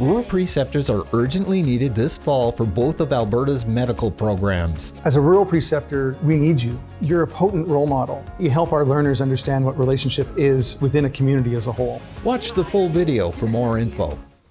Rural preceptors are urgently needed this fall for both of Alberta's medical programs. As a rural preceptor, we need you. You're a potent role model. You help our learners understand what relationship is within a community as a whole. Watch the full video for more info.